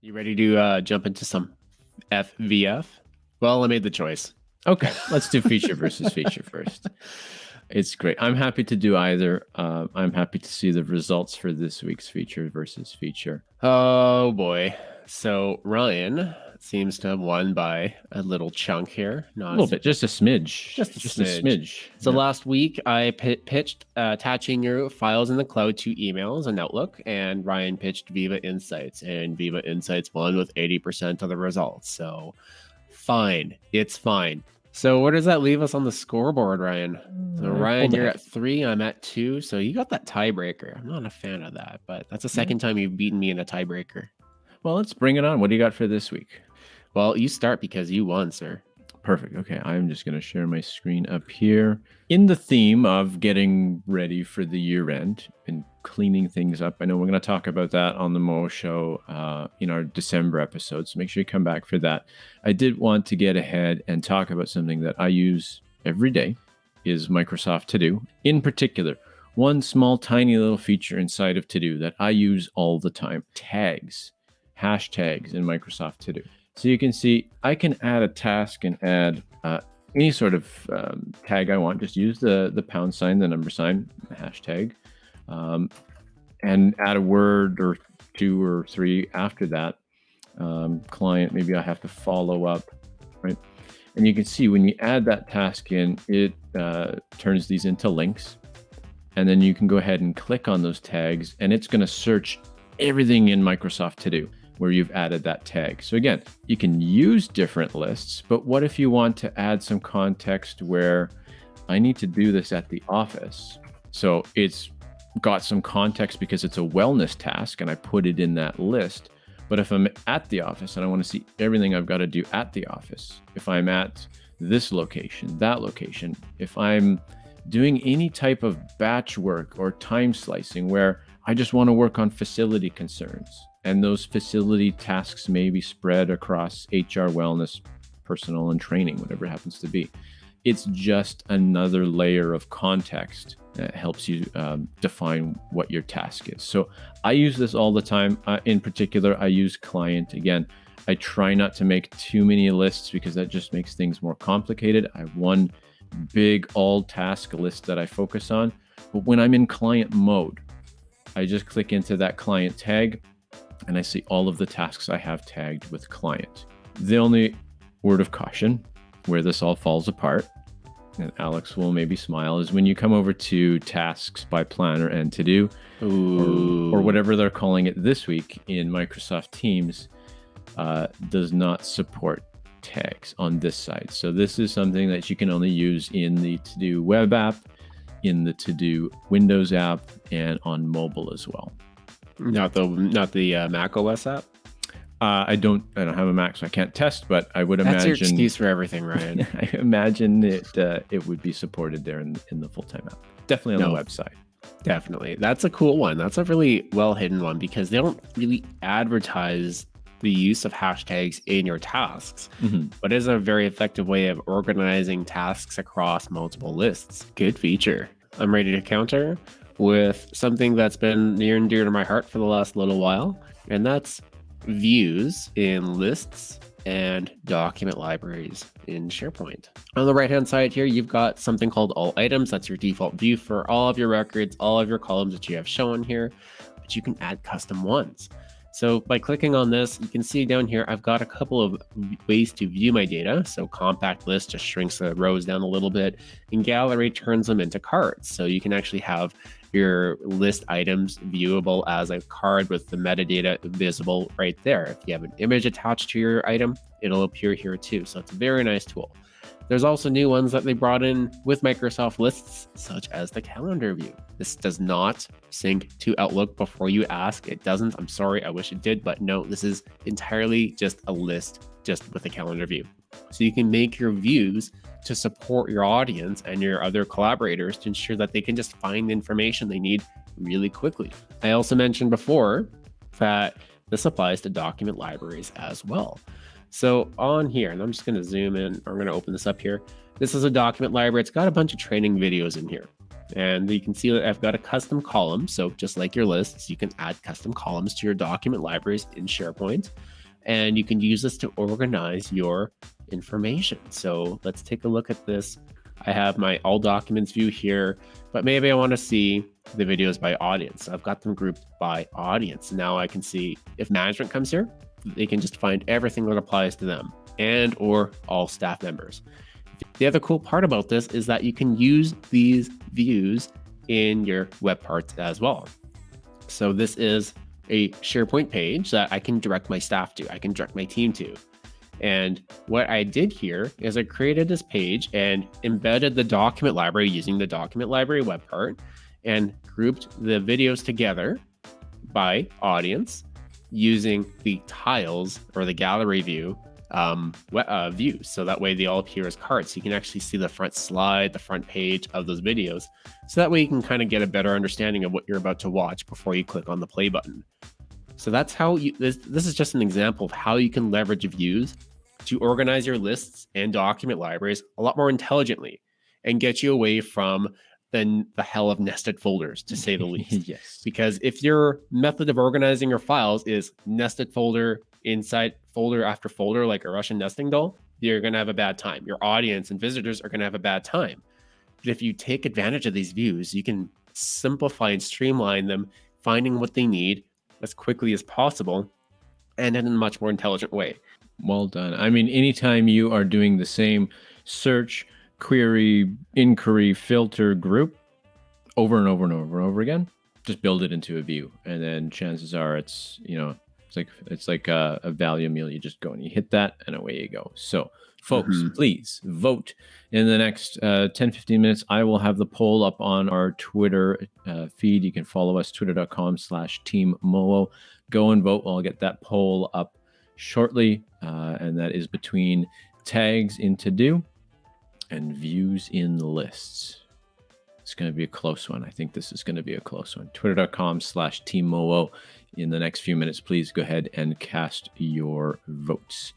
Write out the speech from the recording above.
You ready to uh, jump into some FVF? Well, I made the choice. Okay, let's do feature versus feature first. It's great. I'm happy to do either. Uh, I'm happy to see the results for this week's feature versus feature. Oh boy. So Ryan seems to have won by a little chunk here. Not a little bit, just a smidge. Just a just smidge. A smidge. So yeah. last week I p- pitched uh, attaching your files in the cloud to emails and Outlook, and Ryan pitched Viva Insights, and Viva Insights won with 80% of the results. So fine, it's fine. So where does that leave us on the scoreboard, Ryan? So mm, Ryan, you're at three. I'm at two. So you got that tiebreaker. I'm not a fan of that, but that's the second time you've beaten me in a tiebreaker. Well, let's bring it on. What do you got for this week? Well, you start because you won, sir. Perfect. Okay, I'm just going to share my screen up here. In the theme of getting ready for the year end and cleaning things up, I know we're going to talk about that on the Mo Show uh, in our December episode, so make sure you come back for that. I did want to get ahead and talk about something that I use every day is Microsoft To Do. In particular, one small tiny little feature inside of To Do that I use all the time, tags, hashtags in Microsoft To Do. So you can see I can add a task and add uh, any sort of um, tag I want. Just use the, the pound sign, the number sign, hashtag, um, and add a word or two or three after that. Um, client, maybe I have to follow up, right? And you can see when you add that task in, it uh, turns these into links. And then you can go ahead and click on those tags and it's going to search everything in Microsoft To Do where you've added that tag. So again, you can use different lists, but what if you want to add some context where I need to do this at the office? So it's got some context because it's a wellness task and I put it in that list. But if I'm at the office and I want to see everything I've got to do at the office, if I'm at this location, that location, if I'm doing any type of batch work or time slicing where I just want to work on facility concerns, and those facility tasks may be spread across HR, wellness, personal, and training, whatever it happens to be. It's just another layer of context that helps you um, define what your task is. So I use this all the time. Uh, in particular, I use client again. I try not to make too many lists because that just makes things more complicated. I have one big all task list that I focus on. But when I'm in client mode, I just click into that client tag and I see all of the tasks I have tagged with client. The only word of caution where this all falls apart, and Alex will maybe smile, is when you come over to tasks by planner and to do, or, or, whatever they're calling it this week in Microsoft Teams, uh, does not support tags on this side. So this is something that you can only use in the to do web app, in the to do Windows app, and on mobile as well. Not the not the uh, Mac OS app. Uh, I don't I don't have a Mac, so I can't test. But I would That's imagine your excuse for everything, Ryan. I imagine it uh, it would be supported there in, in the full time app. Definitely on no, the website. Definitely, that's a cool one. That's a really well hidden one because they don't really advertise the use of hashtags in your tasks, mm-hmm. but is a very effective way of organizing tasks across multiple lists. Good feature. I'm ready to counter with something that's been near and dear to my heart for the last little while, and that's views in lists and document libraries in SharePoint. On the right hand side here, you've got something called all items. That's your default view for all of your records, all of your columns that you have shown here, but you can add custom ones. So by clicking on this, you can see down here, I've got a couple of ways to view my data. So compact list just shrinks the rows down a little bit and gallery turns them into cards. So you can actually have your list items viewable as a card with the metadata visible right there. If you have an image attached to your item, it'll appear here too. So it's a very nice tool. There's also new ones that they brought in with Microsoft lists, such as the calendar view. This does not sync to Outlook before you ask. It doesn't. I'm sorry. I wish it did, but no, this is entirely just a list just with a calendar view. So you can make your views to support your audience and your other collaborators to ensure that they can just find the information they need really quickly. I also mentioned before that this applies to document libraries as well. So on here, and I'm just going to zoom in, I'm going to open this up here. This is a document library. It's got a bunch of training videos in here. And you can see that I've got a custom column. So just like your lists, you can add custom columns to your document libraries in SharePoint. And you can use this to organize your information. So let's take a look at this. I have my all documents view here, but maybe I want to see the videos by audience. I've got them grouped by audience. Now I can see if management comes here, they can just find everything that applies to them and or all staff members. The other cool part about this is that you can use these views in your web parts as well. So this is a SharePoint page that I can direct my staff to, I can direct my team to. And what I did here is I created this page and embedded the document library using the document library web part and grouped the videos together by audience using the tiles or the gallery view um, uh, views. So that way they all appear as cards. You can actually see the front slide, the front page of those videos. So that way you can kind of get a better understanding of what you're about to watch before you click on the play button. So that's how you, this, this is just an example of how you can leverage views to organize your lists and document libraries a lot more intelligently and get you away from the, the hell of nested folders, to say the least. yes. Because if your method of organizing your files is nested folder inside folder after folder like a Russian nesting doll, you're going to have a bad time. Your audience and visitors are going to have a bad time. But if you take advantage of these views, you can simplify and streamline them, finding what they need as quickly as possible and in a much more intelligent way. Well done. I mean, anytime you are doing the same search, query, inquiry, filter group over and over and over and over again, just build it into a view. And then chances are it's, you know, it's like it's like a, a value meal. You just go and you hit that, and away you go. So, folks, mm-hmm. please vote in the next uh, 10, 15 minutes. I will have the poll up on our Twitter uh, feed. You can follow us twitter.com slash team Moho. Go and vote. I'll get that poll up shortly, uh, and that is between tags in to do and views in lists. It's going to be a close one. I think this is going to be a close one. Twitter.com slash Team Moho in the next few minutes, please go ahead and cast your votes.